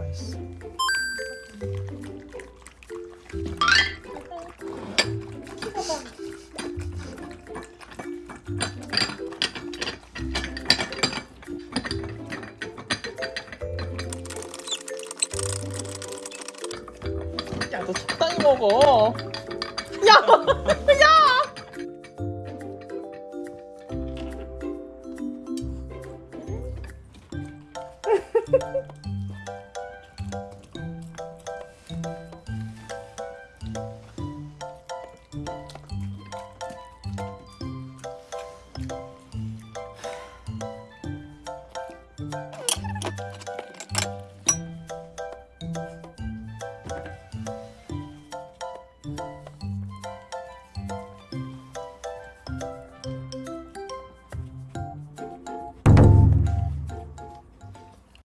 맛있어 야 너 적당히 먹어 야! 야!